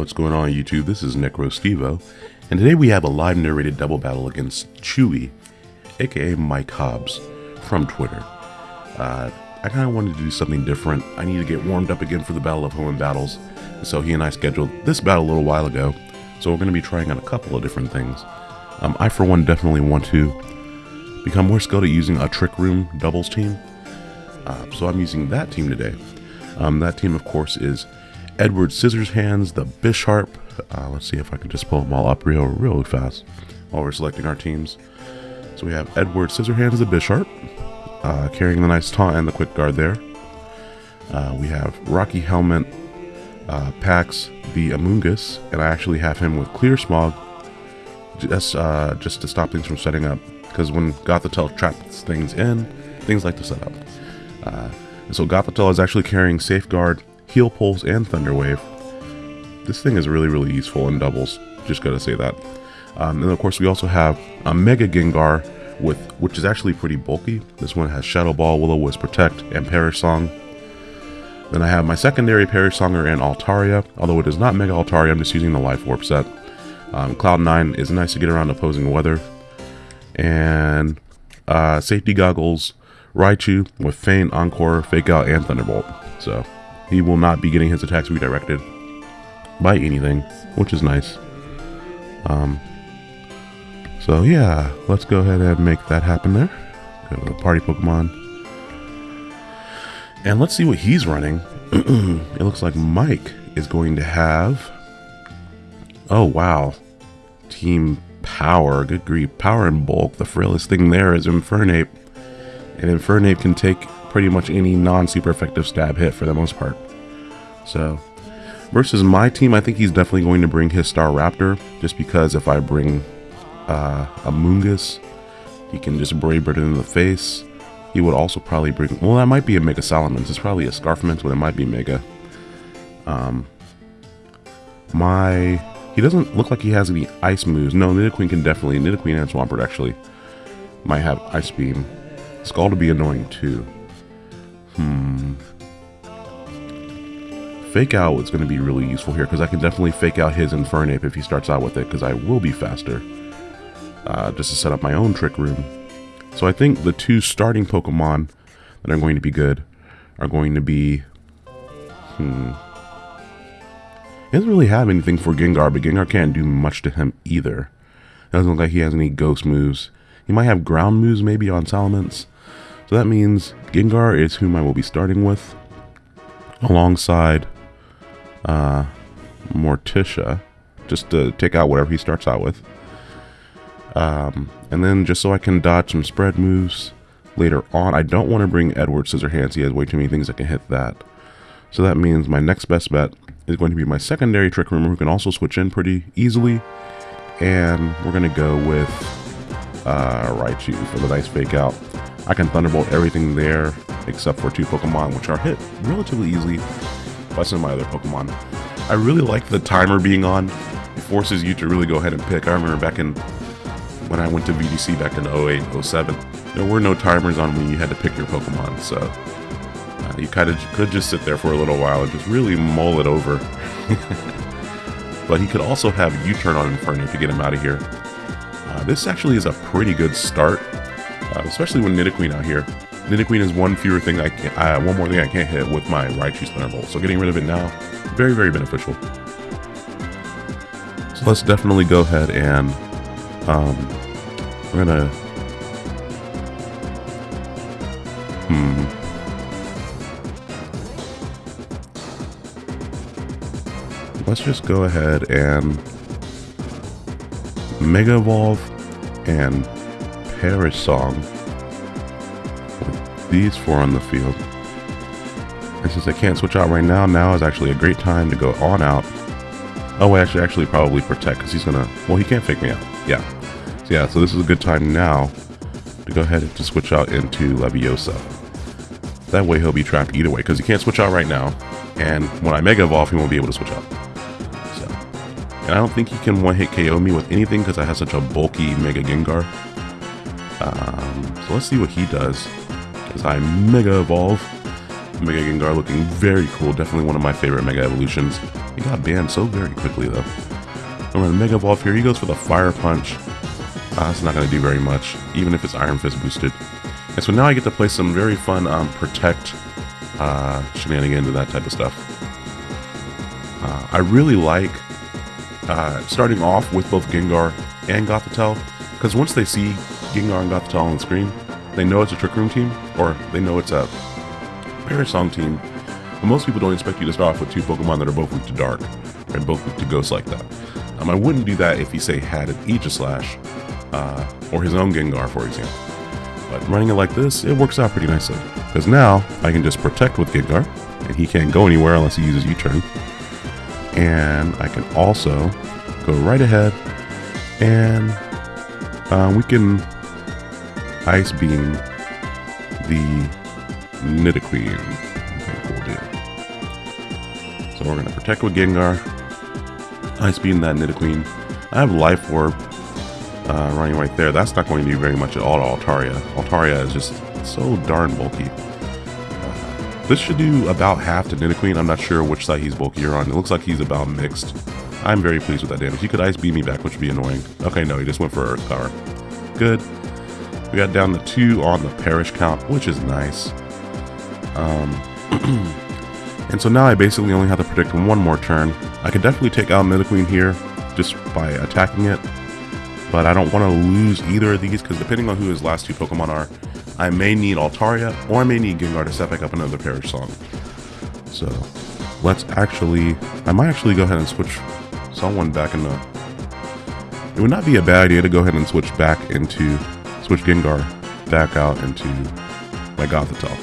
What's going on YouTube? This is NecroStevo, and today we have a live narrated double battle against Chewy, aka Mike Hobbs, from Twitter. Uh, I kind of wanted to do something different. I need to get warmed up again for the Battle of Hoenn Battles, so he and I scheduled this battle a little while ago, so we're going to be trying out a couple of different things. Um, I, for one, definitely want to become more skilled at using a Trick Room doubles team, uh, so I'm using that team today. Um, that team, of course, is Edward Scissorhands, the Bisharp. Uh, let's see if I can just pull them all up real, real fast while we're selecting our teams. So we have Edward Scissorhands, the Bisharp, uh, carrying the nice taunt and the quick guard there. Uh, we have Rocky Helmet, uh, Pax, the Amoonguss, and I actually have him with Clear Smog just, uh, just to stop things from setting up. Because when Gothitelle traps things in, things like to set up. Uh, so Gothitelle is actually carrying Safeguard, Heal Pulse, and Thunder Wave. This thing is really, really useful in doubles. Just gotta say that. Um, and of course, we also have a Mega Gengar, with which is actually pretty bulky. This one has Shadow Ball, Will-O-Wisp Protect, and Perish Song. Then I have my secondary Perish Songer and Altaria, although it is not Mega Altaria, I'm just using the Life Orb set. Um, Cloud9 is nice to get around opposing weather. And uh, Safety Goggles, Raichu with Feint, Encore, Fake Out, and Thunderbolt. So he will not be getting his attacks redirected by anything, which is nice. Um, so yeah, let's go ahead and make that happen there. Go to the party Pokemon. And let's see what he's running. it looks like Mike is going to have... Oh, wow. Team Power. Good grief. Power and Bulk. The frailest thing there is Infernape. And Infernape can take pretty much any non-super effective stab hit for the most part. So, versus my team, I think he's definitely going to bring his Staraptor, just because if I bring uh, Amoonguss, he can just Brave it in the face. He would also probably bring, well that might be a Mega Salamence, it's probably a Scarfment, but it might be Mega. Um, my, he doesn't look like he has any Ice moves. No, Nidoqueen can definitely, Nidoqueen and Swampert actually might have Ice Beam. Scald to be annoying too. Hmm. Fake out is going to be really useful here because I can definitely fake out his Infernape if he starts out with it because I will be faster. Uh, just to set up my own Trick Room. So I think the two starting Pokemon that are going to be good are going to be... Hmm. He doesn't really have anything for Gengar, but Gengar can't do much to him either. It Doesn't look like he has any ghost moves. He might have ground moves maybe on Salamence. So that means Gengar is whom I will be starting with alongside uh, Morticia, just to take out whatever he starts out with. Um, and then just so I can dodge some spread moves later on, I don't want to bring Edward Scissorhands. He has way too many things that can hit that. So that means my next best bet is going to be my secondary Trick Roomer who can also switch in pretty easily. And we're going to go with uh, Raichu for the nice fake out. I can Thunderbolt everything there except for two Pokemon which are hit relatively easily some of my other Pokemon. I really like the timer being on. It forces you to really go ahead and pick. I remember back in when I went to VGC back in 08, 07, there were no timers on when you had to pick your Pokemon, so uh, you kind of could just sit there for a little while and just really mull it over. but he could also have U-turn on Infernape to get him out of here. Uh, this actually is a pretty good start, uh, especially with Nidoqueen out here. Nidoqueen is one fewer thing I can, uh, one more thing I can't hit with my Raichu Thunderbolt, so getting rid of it now, very, very beneficial. So let's definitely go ahead and um, we're gonna... Hmm. Let's just go ahead and Mega Evolve and Perish Song these four on the field. And since I can't switch out right now, now is actually a great time to go on out. Oh, I should actually probably Protect, because he's gonna... Well, he can't fake me out. Yeah, So, yeah, so this is a good time now to go ahead and to switch out into Leviosa. That way he'll be trapped either way, because he can't switch out right now. And when I Mega Evolve, he won't be able to switch out. So, and I don't think he can one-hit KO me with anything because I have such a bulky Mega Gengar. Um, so let's see what he does. As I Mega Evolve. Mega Gengar looking very cool. Definitely one of my favorite Mega Evolutions. He got banned so very quickly though. I'm to Mega Evolve here. He goes for the Fire Punch. Uh, that's not going to do very much, even if it's Iron Fist boosted. And so now I get to play some very fun um, Protect uh, shenanigans and that type of stuff. Uh, I really like uh, starting off with both Gengar and Gothitelle, because once they see Gengar and Gothitelle on the screen, they know it's a Trick Room team, or they know it's a Perish Song team. But most people don't expect you to start off with two Pokemon that are both weak to Dark, and both weak to Ghost like that. Um, I wouldn't do that if he, say, had an Aegislash, uh, or his own Gengar, for example. But running it like this, it works out pretty nicely. Because now, I can just protect with Gengar, and he can't go anywhere unless he uses U-turn. And I can also go right ahead, and uh, we can Ice Beam the Nidoqueen. Okay, we'll do. So we're going to protect with Gengar, Ice Beam that Nidoqueen. I have Life Orb uh, running right there. That's not going to do very much at all to Altaria. Altaria is just so darn bulky. Uh, this should do about half to Nidoqueen. I'm not sure which side he's bulkier on. It looks like he's about mixed. I'm very pleased with that damage. He could Ice Beam me back, which would be annoying. Okay, no, he just went for Earth Power. Good. We got down to two on the perish count, which is nice. Um, and so now I basically only have to predict one more turn. I could definitely take out Nidoqueen here just by attacking it, but I don't want to lose either of these because depending on who his last two Pokemon are, I may need Altaria or I may need Gengar to set back up another Perish Song. So let's actually, I might actually go ahead and switch someone back into, it would not be a bad idea to go ahead and switch back into, switch Gengar back out into my Gothitelle.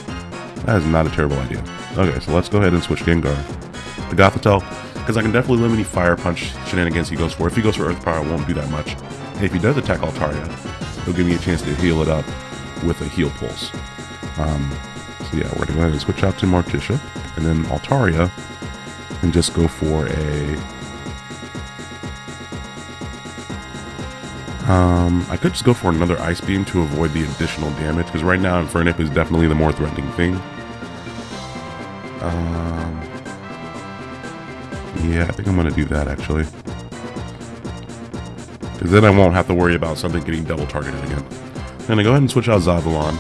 That is not a terrible idea. Okay, so let's go ahead and switch Gengar to Gothitelle because I can definitely limit any Fire Punch shenanigans he goes for. If he goes for Earth Power, it won't do that much. And if he does attack Altaria, it'll give me a chance to heal it up with a Heal Pulse. Um, so yeah, we're going to go ahead and switch out to Morticia, and then Altaria, and just go for a... Um, I could just go for another Ice Beam to avoid the additional damage, because right now Infernape is definitely the more threatening thing. Um, yeah, I think I'm going to do that, actually. Because then I won't have to worry about something getting double targeted again. I'm going to go ahead and switch out Zavulon.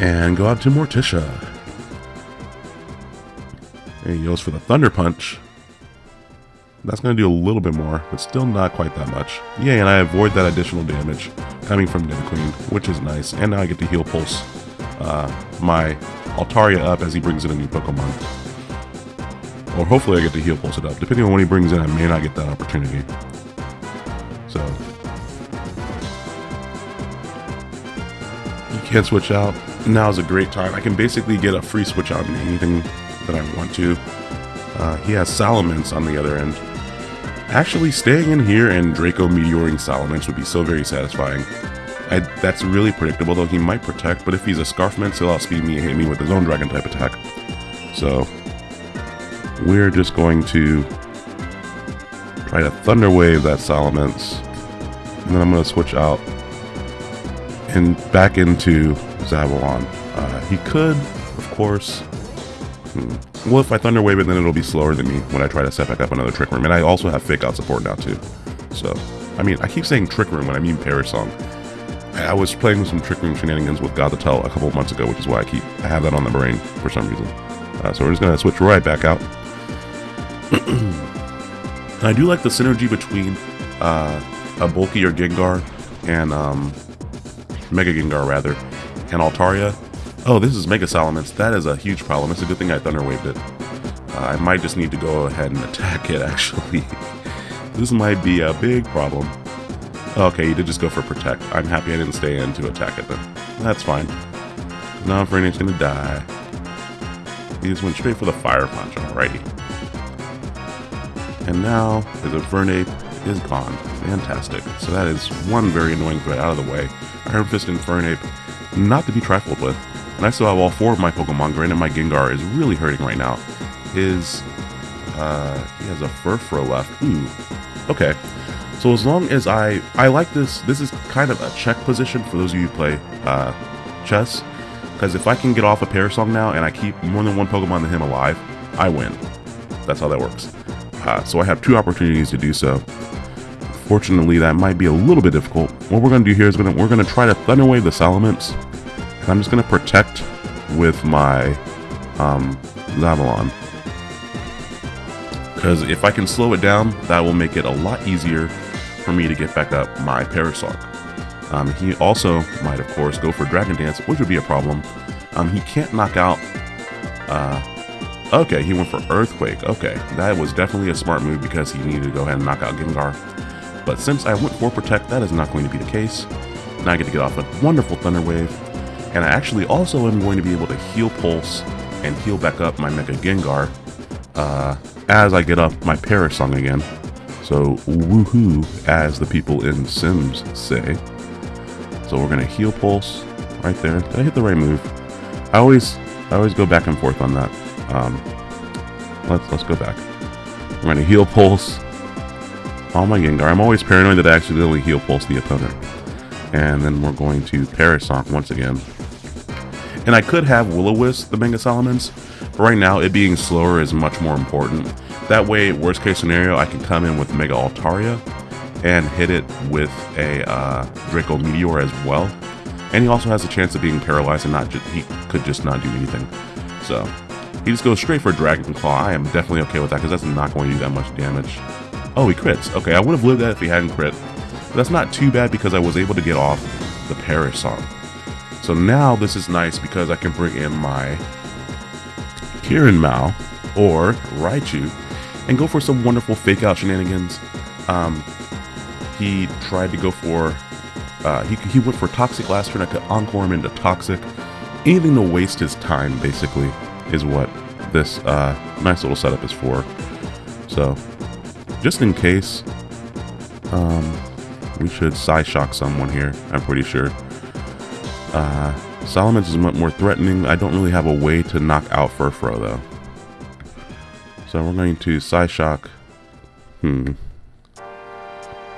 And go out to Morticia. And he goes for the Thunder Punch. That's going to do a little bit more, but still not quite that much. Yeah, and I avoid that additional damage coming from Nidoqueen, which is nice. And now I get to Heal Pulse uh, my Altaria up as he brings in a new Pokemon. Or hopefully I get to Heal Pulse it up. Depending on when he brings in, I may not get that opportunity. So you can't switch out. Now is a great time. I can basically get a free switch out in anything that I want to. Uh, he has Salamence on the other end. Actually, staying in here and Draco meteoring Salamence would be so very satisfying. I, that's really predictable, though he might protect, but if he's a Scarfman, he'll outspeed me and hit me with his own Dragon-type attack. So, we're just going to try to Thunder Wave that Salamence, and then I'm going to switch out and back into Zavulon. Uh, he could, of course... Hmm, well, if I Thunder Wave it, then it'll be slower than me when I try to set back up another Trick Room. And I also have Fake Out support now, too. So, I mean, I keep saying Trick Room when I mean Perish Song. I was playing some Trick Room shenanigans with Gothitelle a couple months ago, which is why I keep I have that on the brain for some reason. Uh, so we're just gonna switch right back out. I do like the synergy between uh, a bulkier Gengar and um, Mega Gengar rather, and Altaria. Oh, this is Mega Salamence. That is a huge problem. It's a good thing I Thunder Waved it. Uh, I might just need to go ahead and attack it actually. this might be a big problem. Okay, you did just go for protect. I'm happy I didn't stay in to attack it then. That's fine. Now Infernape's gonna die. He just went straight for the fire punch, alrighty. And now his Infernape is gone. Fantastic. So that is one very annoying threat out of the way. Iron Fist Infernape, not to be trifled with. And I still have all four of my Pokemon. Granted, my Gengar is really hurting right now. His, uh, he has a Furfrou left. Ooh. Okay. So as long as I, I like this, this is kind of a check position for those of you who play uh, chess. Because if I can get off a Perish Song now and I keep more than one Pokemon than him alive, I win. That's how that works. Uh, so I have two opportunities to do so. Fortunately, that might be a little bit difficult. What we're going to do here is gonna, we're going to try to Thunder Wave the Salamence. I'm just going to protect with my um, Zavulon. Because if I can slow it down, that will make it a lot easier for me to get back up my Perish Song. Um, he also might, of course, go for Dragon Dance, which would be a problem. Um, he can't knock out... Uh, okay, he went for Earthquake. Okay, that was definitely a smart move because he needed to go ahead and knock out Gengar. But since I went for Protect, that is not going to be the case. Now I get to get off a wonderful Thunder Wave. And I actually also am going to be able to heal Pulse and heal back up my Mega Gengar uh, as I get up my Perish Song again. So woohoo, as the people in Sims say. So we're gonna heal pulse right there. Did I hit the right move? I always I always go back and forth on that. Um, let's let's go back. We're gonna heal pulse Oh my Gengar. I'm always paranoid that I accidentally heal pulse the opponent. And then we're going to Perish Song once again. And I could have Will-O-Wisp the Mega Salamence, but right now it being slower is much more important. That way, worst case scenario, I can come in with Mega Altaria and hit it with a uh, Draco Meteor as well. And he also has a chance of being paralyzed and not he could just not do anything. So he just goes straight for Dragon Claw. I am definitely okay with that because that's not going to do that much damage. Oh, he crits. Okay, I would have lived that if he hadn't crit. But that's not too bad because I was able to get off the Perish Song. So now this is nice because I can bring in my Kirin Mao or Raichu and go for some wonderful fake out shenanigans. Um, he tried to go for, uh, he, he went for Toxic last turn. I could Encore him into Toxic. Anything to waste his time, basically, is what this uh, nice little setup is for. So, just in case, um, we should Psyshock someone here, I'm pretty sure. Uh, Salamence is much more threatening. I don't really have a way to knock out Furfrou, though. So we're going to Psyshock. Hmm.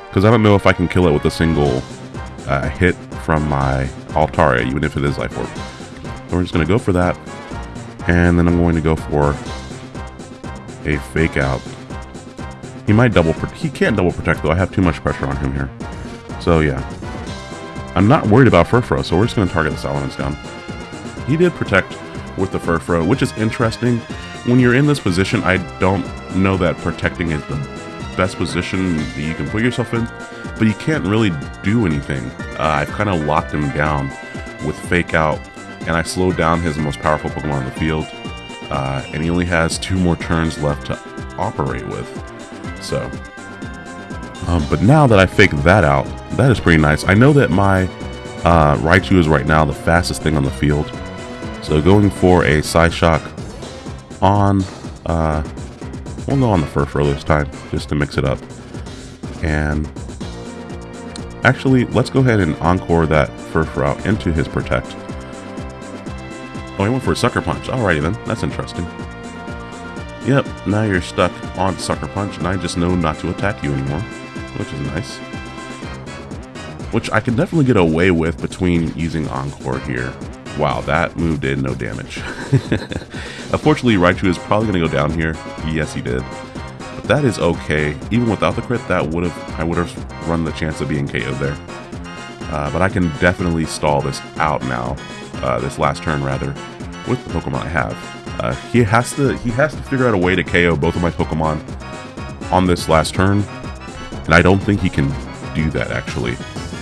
Because I don't know if I can kill it with a single uh, hit from my Altaria, even if it is Life Orb. So we're just going to go for that. And then I'm going to go for a Fake Out. He might double... He can't double protect, though. I have too much pressure on him here. So, yeah. I'm not worried about Furfrou, so we're just going to target the Salamence down. He did protect with the Furfrou, which is interesting when you're in this position, I don't know that protecting is the best position that you can put yourself in, but you can't really do anything. Uh, I've kind of locked him down with Fake Out, and I slowed down his most powerful Pokemon on the field, uh, and he only has two more turns left to operate with. So, um, but now that I faked that out, that is pretty nice. I know that my uh, Raichu is right now the fastest thing on the field, so going for a Psyshock on, uh, we'll go on the Furfrou this time, just to mix it up. And actually, let's go ahead and encore that Furfrou into his Protect. Oh, he went for a Sucker Punch. Alrighty then, that's interesting. Yep, now you're stuck on Sucker Punch, and I just know not to attack you anymore, which is nice. Which I can definitely get away with between using Encore here. Wow, that move did no damage. Unfortunately, Raichu is probably going to go down here. Yes, he did. But that is okay. Even without the crit, that would have I would have run the chance of being KO'd there. Uh, but I can definitely stall this out now, uh, this last turn rather, with the Pokemon I have. Uh, he has to he has to figure out a way to KO both of my Pokemon on this last turn, and I don't think he can do that actually.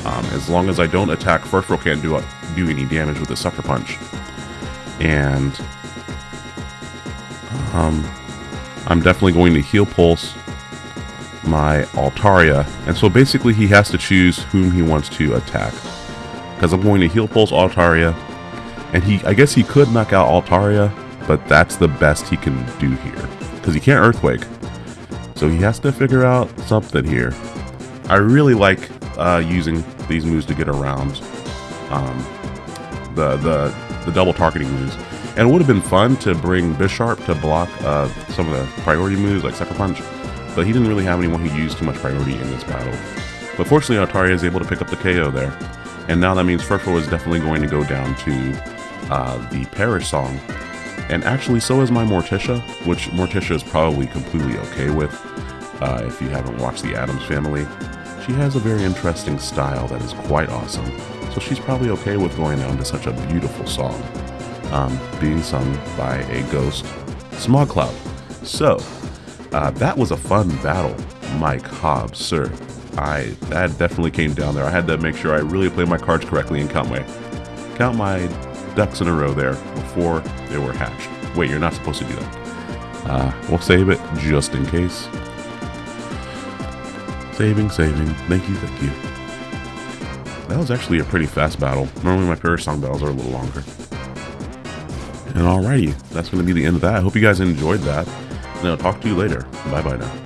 Um, as long as I don't attack, Furfrou can't do do any damage with a Sucker Punch. And um, I'm definitely going to Heal Pulse my Altaria. And so basically he has to choose whom he wants to attack. Because I'm going to Heal Pulse Altaria. And he, I guess he could knock out Altaria, but that's the best he can do here. Because he can't Earthquake. So he has to figure out something here. I really like uh, using these moves to get around um, the, the, the double targeting moves. And it would have been fun to bring Bisharp to block uh, some of the priority moves like Sucker Punch, but he didn't really have anyone who used too much priority in this battle. But fortunately, Altaria is able to pick up the KO there. And now that means Furfrou is definitely going to go down to uh, the Perish song, and actually so is my Morticia, which Morticia is probably completely okay with uh, if you haven't watched The Addams Family. She has a very interesting style that is quite awesome, so she's probably okay with going on to such a beautiful song, um, being sung by a ghost, Smog Cloud. So, uh, that was a fun battle, Mike Hobbs, sir. I that definitely came down there. I had to make sure I really played my cards correctly and count my count my ducks in a row there before they were hatched. Wait, you're not supposed to do that. Uh, we'll save it just in case. Saving, saving. Thank you, thank you. That was actually a pretty fast battle. Normally my Perish Song battles are a little longer. And alrighty, that's going to be the end of that. I hope you guys enjoyed that. And I'll talk to you later. Bye bye now.